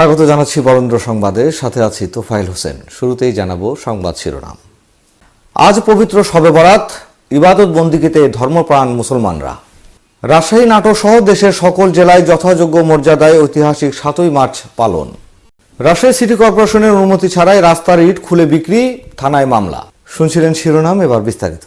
স্বাগত জানাচ্ছি বরেন্দ্র সংবাদে। সাথে আছি তোফাইল হোসেন। শুরুতেই জানাব সংবাদ শিরোনাম। আজ পবিত্র শবে বরাত, ইবাদত বন্দিগিতে ধর্মপ্রাণ মুসলমানরা। রাজশাহী নাটোর সহ দেশের সকল জেলায় যথাযোগ্য মর্যাদায় ঐতিহাসিক সাতই মার্চ পালন। রাজশাহী সিটি কর্পোরেশনের অনুমতি ছাড়াই রাস্তার ইট খুলে বিক্রি, থানায় মামলা। শুনছিলেন শিরোনাম, এবার বিস্তারিত।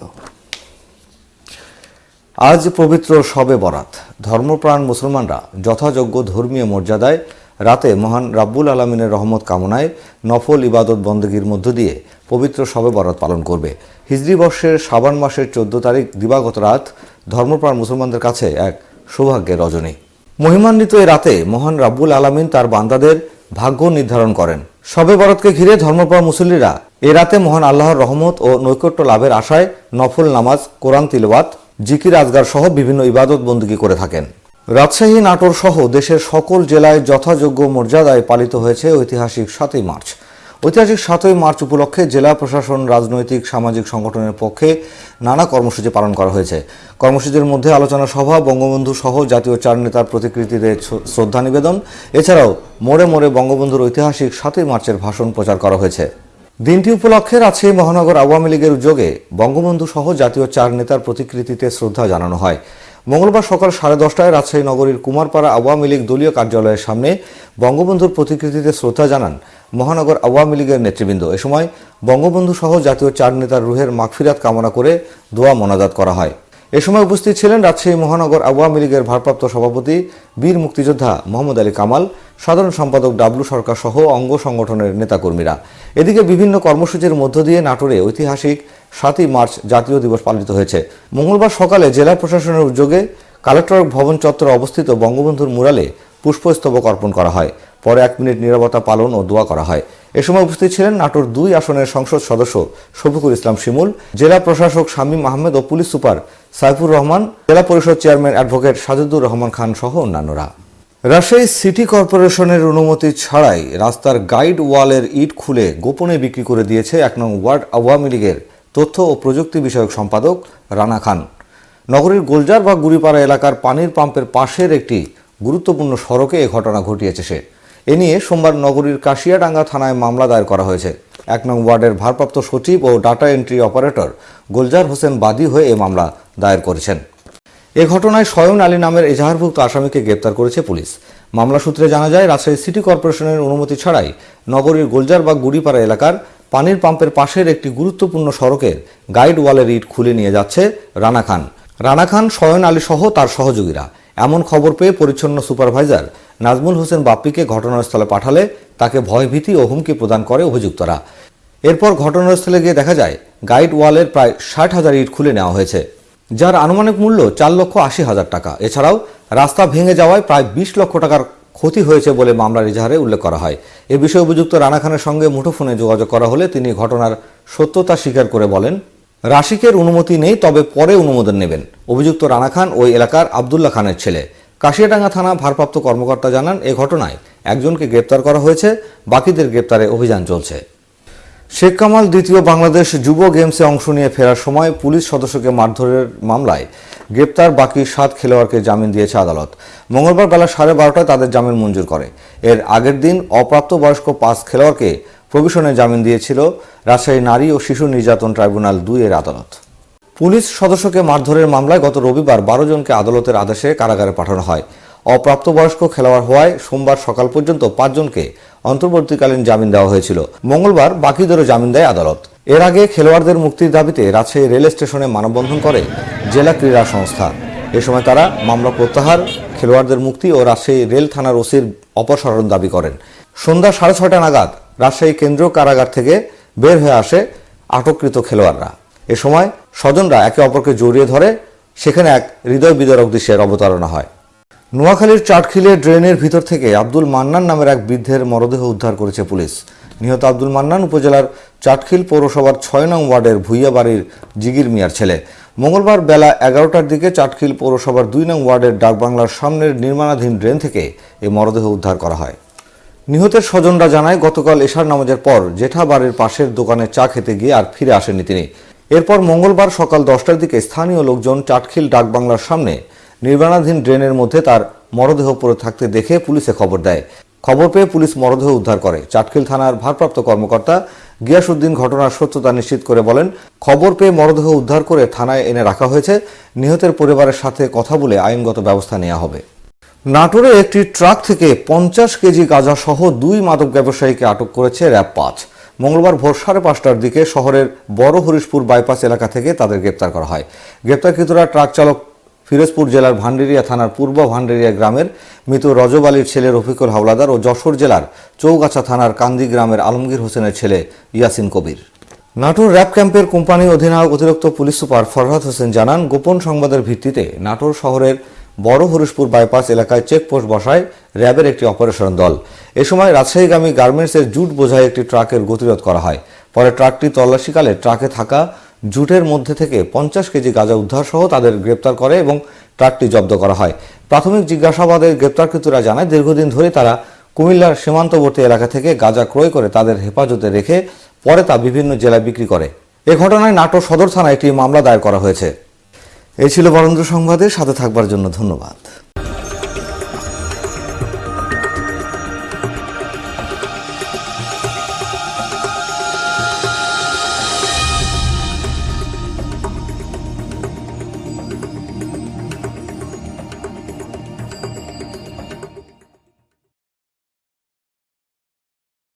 আজ পবিত্র শবে বরাত। ধর্মপ্রাণ মুসলমানরা যথাযোগ্য ধর্মীয় মর্যাদায় রাতে মহান রাব্বুল আলমিনের রহমত কামনায় নফল ইবাদত বন্দগীর মধ্য দিয়ে পবিত্র শবে বরাত পালন করবে। হিজরি বর্ষের শ্রাবণ মাসের চোদ্দ তারিখ দিবাগত রাত ধর্মপ্রাণ মুসলমানদের কাছে এক সৌভাগ্যের রজনী। মহিমান্বিত এই রাতে মহান রাব্বুল আলামিন তার বান্দাদের ভাগ্য নির্ধারণ করেন। শবে বরাতকে ঘিরে ধর্মপ্রাণ মুসল্লিরা এ রাতে মহান আল্লাহর রহমত ও নৈকট্য লাভের আশায় নফল নামাজ, কোরআন তিলওয়াত, জিকির আজগার সহ বিভিন্ন ইবাদত বন্দী করে থাকেন। রাজশাহী, নাটোর সহ দেশের সকল জেলায় যথাযোগ্য মর্যাদায় পালিত হয়েছে ঐতিহাসিক সাতই মার্চ। ঐতিহাসিক সাতই মার্চ উপলক্ষে জেলা প্রশাসন, রাজনৈতিক, সামাজিক সংগঠনের পক্ষে নানা কর্মসূচি পালন করা হয়েছে। কর্মসূচির মধ্যে আলোচনা সভা, বঙ্গবন্ধু সহ জাতীয় চার নেতার প্রতিকৃতিতে শ্রদ্ধা নিবেদন। এছাড়াও মোড়ে মোড়ে বঙ্গবন্ধুর ঐতিহাসিক সাতই মার্চের ভাষণ প্রচার করা হয়েছে। দিনটি উপলক্ষে রাজশাহী মহানগর আওয়ামী লীগের উদ্যোগে বঙ্গবন্ধু সহ জাতীয় চার নেতার প্রতিকৃতিতে শ্রদ্ধা জানানো হয়। মঙ্গলবার সকাল সাড়ে দশটায় রাজশাহী নগরীর কুমারপাড়া আওয়ামী লীগ দলীয় কার্যালয়ের সামনে বঙ্গবন্ধুর প্রতিকৃতিতে শ্রদ্ধা জানান মহানগর আওয়ামী লীগের নেতৃবৃন্দ। এ সময় বঙ্গবন্ধু সহ জাতীয় চার নেতার রুহের মাগফিরাত কামনা করে দোয়া মোনাজাত করা হয়। এ সময় উপস্থিত ছিলেন রাজশাহী মহানগর আওয়ামী লীগের ভারপ্রাপ্ত সভাপতি বীর মুক্তিযোদ্ধা মোহাম্মদ আলী কামাল, সাধারণ সম্পাদক ডাবলু সরকার সহ অঙ্গ সংগঠনের নেতাকর্মীরা। এদিকে বিভিন্ন কর্মসূচির মধ্য দিয়ে নাটোরে ঐতিহাসিক সাতই মার্চ জাতীয় দিবস পালিত হয়েছে। মঙ্গলবার সকালে জেলা প্রশাসনের উদ্যোগে কালেক্টর ভবন চত্বরে অবস্থিত বঙ্গবন্ধুর মুরালে পুষ্পস্তবক অর্পণ করা হয়। পরে এক মিনিট নিরাপত্তা পালন ও দোয়া করা হয়। এ সময় উপস্থিত ছিলেন নাটোর দুই আসনের সংসদ সদস্য শফিকুল ইসলাম শিমুল, জেলা প্রশাসক শামীম আহমেদ ও পুলিশ সুপার সাইফুর রহমান, জেলা পরিষদ চেয়ারম্যান অ্যাডভোকেট সাজুদুর রহমান খান সহ অন্যান্যরা। রাজশাহী সিটি কর্পোরেশনের অনুমতি ছাড়াই রাস্তার গাইড ওয়ালের ইট খুলে গোপনে বিক্রি করে দিয়েছে এক নং ওয়ার্ড আওয়ামী লীগের তথ্য ও প্রযুক্তি বিষয়ক সম্পাদক রানা খান। নগরীর গোলজার বা গুড়িপাড়া এলাকার পানির পাম্পের পাশের একটি গুরুত্বপূর্ণ সড়কে এ ঘটনা ঘটিয়েছে সে। এ নিয়ে সোমবার নগরীর কাশিয়াডাঙ্গা থানায় মামলা দায়ের করা হয়েছে। এক নং ওয়ার্ডের ভারপ্রাপ্ত সচিব ও data entry operator Golzar Hossain বাদী হয়ে এ মামলা দায়ের করেছেন। এ ঘটনায় সয়ন আলী নামের এজাহারভুক্ত আসামিকে গ্রেপ্তার করেছে পুলিশ। মামলা সূত্রে জানা যায়, রাজশাহী সিটি কর্পোরেশনের অনুমতি ছাড়াই নগরীর গোলজার বা গুড়িপাড়া এলাকার পানির পাম্পের পাশের একটি গুরুত্বপূর্ণ সড়কের গাইড ওয়ালের ইট খুলে নিয়ে যাচ্ছে রানা খান। রানা খান সয়ন আলী সহ তার সহযোগীরা। এমন খবর পেয়ে পরিচ্ছন্ন সুপারভাইজার নাজমুল হোসেন বাপ্পিকে ঘটনাস্থলে পাঠালে তাকে ভয়ভীতি ও হুমকি প্রদান করে অভিযুক্তরা। এরপর ঘটনাস্থলে গিয়ে দেখা যায়, গাইড ওয়ালের প্রায় ষাট হাজার ইট খুলে নেওয়া হয়েছে, যার আনুমানিক মূল্য চার লক্ষ আশি হাজার টাকা। এছাড়াও রাস্তা ভেঙে যাওয়ায় প্রায় বিশ লক্ষ টাকার ক্ষতি হয়েছে বলে মামলার ইজাহারে উল্লেখ করা হয়। এ বিষয়ে অভিযুক্ত রানা খানের সঙ্গে মুঠোফোনে যোগাযোগ করা হলে তিনি ঘটনার সত্যতা স্বীকার করে বলেন, রাশিকের অনুমতি নেই, তবে পরে অনুমোদন নেবেন। অভিযুক্ত রানা খান ওই এলাকার আবদুল্লাহ খানের ছেলে। কাশিয়াডাঙ্গা থানা ভারপ্রাপ্ত কর্মকর্তা জানান, এ ঘটনায় একজনকে গ্রেপ্তার করা হয়েছে, বাকিদের গ্রেপ্তারে অভিযান চলছে। শেখ কামাল দ্বিতীয় বাংলাদেশ যুব গেমসে অংশ নিয়ে ফেরার সময় পুলিশ সদস্যকে মারধরের মামলায় গ্রেপ্তার বাকি সাত খেলোয়াড়কে জামিন দিয়েছে আদালত। মঙ্গলবার বেলা সাড়ে বারোটায় তাদের জামিন মঞ্জুর করে। এর আগের দিন অপ্রাপ্তবয়স্ক পাঁচ খেলোয়াড়কে প্রবিশনে জামিন দিয়েছিল রাজশাহী নারী ও শিশু নির্যাতন ট্রাইব্যুনাল দুই এর আদালত। পুলিশ সদস্যকে মারধরের মামলায় গত রবিবার বারো জনকে আদালতের আদেশে কারাগারে পাঠানো হয়। অপ্রাপ্তবয়স্ক খেলোয়াড় হওয়ায় সোমবার সকাল পর্যন্ত পাঁচজনকে অন্তর্বর্তীকালীন জামিন দেওয়া হয়েছিল। মঙ্গলবার বাকিদেরও জামিন দেয় আদালত। এর আগে খেলোয়াড়দের মুক্তির দাবিতে রাজশাহী রেল স্টেশনে মানববন্ধন করে জেলা ক্রীড়া সংস্থা। এ সময় তারা মামলা প্রত্যাহার, খেলোয়াড়দের মুক্তি ও রাজশাহী রেল থানার ওসির অপসারণ দাবি করেন। সন্ধ্যা সাড়ে ছয়টা নাগাদ রাজশাহী কেন্দ্রীয় কারাগার থেকে বের হয়ে আসে আটককৃত খেলোয়াড়রা। এ সময় স্বজনরা একে অপরকে জড়িয়ে ধরে, সেখানে এক হৃদয় বিদারক দৃশ্যের অবতারণা হয়। নোয়াখালীর চাটখিলে ড্রেনের ভিতর থেকে আব্দুল মান্নান নামের এক বৃদ্ধের মরদেহ উদ্ধার করেছে পুলিশ। নিহত আব্দুল মান্নান উপজেলার চাটখিল পৌরসভার ছয় নং ওয়ার্ডের ভুইয়া বাড়ির জিগির মিয়ার ছেলে। মঙ্গলবার বেলা এগারোটার দিকে চাটখিল পৌরসভার দুই নং ওয়ার্ডের ডাকবাংলার সামনের নির্মাণাধীন ড্রেন থেকে এই মরদেহ উদ্ধার করা হয়। নিহতের স্বজনরা জানায়, গতকাল এশার নামাজের পর জেঠা বাড়ির পাশের দোকানে চা খেতে গিয়ে আর ফিরে আসেনি তিনি। এরপর মঙ্গলবার সকাল দশটার দিকে স্থানীয় লোকজন চাটখিল ডাকবাংলার সামনে নির্মাণাধীন ড্রেনের মধ্যে তার মরদেহ পড়ে থাকতে দেখে পুলিশে খবর দেয়। খবর পেয়ে পুলিশ মরদেহ উদ্ধার করে। চাটখিল থানার ভারপ্রাপ্ত কর্মকর্তা গিয়াসউদ্দিন ঘটনার সত্যতা নিশ্চিত করে বলেন, খবর পেয়ে মরদেহ উদ্ধার করে থানায় এনে রাখা হয়েছে। নিহতের পরিবারের সাথে কথা বলে আইনগত ব্যবস্থা নেওয়া হবে। নাটোরে একটি ট্রাক থেকে পঞ্চাশ কেজি গাঁজা সহ দুই মাদক ব্যবসায়ীকে আটক করেছে র্যাব পাঁচ। মঙ্গলবার ভোর সাড়ে পাঁচটার দিকে শহরের বড় হরিশপুর বাইপাস এলাকা থেকে তাদের গ্রেপ্তার করা হয়। গ্রেপ্তারকৃতরা ট্রাক চালক ফিরোজপুর জেলার ভান্ডেরিয়া থানার পূর্ব ভান্ডেরিয়া গ্রামের মৃত রজব আলীর ছেলে রফিকুল হাওলাদার ও যশোর জেলার চৌগাছা থানার কান্দি গ্রামের আলমগীর হোসেনের ছেলে ইয়াসিন কবির। নাটোর র্যাব ক্যাম্পের কোম্পানি অধিনায়ক অতিরিক্ত পুলিশ সুপার ফরহাদ হোসেন জানান, গোপন সংবাদের ভিত্তিতে নাটোর শহরের বড় হরিশপুর বাইপাস এলাকায় চেকপোস্ট বসায় র্যাবের একটি অপারেশন দল। এ সময় রাজশাহীগামী গার্মেন্টসের জুট বোঝাই একটি ট্রাকের গতিরোধ করা হয়। পরে ট্রাকটি তল্লাশিকালে ট্রাকে থাকা জুটের মধ্যে থেকে পঞ্চাশ কেজি গাঁজা উদ্ধার সহ তাদের গ্রেপ্তার করে এবং ট্রাকটি জব্দ করা হয়। প্রাথমিক জিজ্ঞাসাবাদে গ্রেপ্তারকৃতরা জানায়, দীর্ঘদিন ধরে তারা কুমিল্লার সীমান্তবর্তী এলাকা থেকে গাঁজা ক্রয় করে তাদের হেফাজতে রেখে পরে তা বিভিন্ন জেলায় বিক্রি করে। এ ঘটনায় নাটোর সদর থানায় একটি মামলা দায়ের করা হয়েছে। এই ছিল বরেন্দ্র সংবাদের সাথে থাকবার জন্য ধন্যবাদ।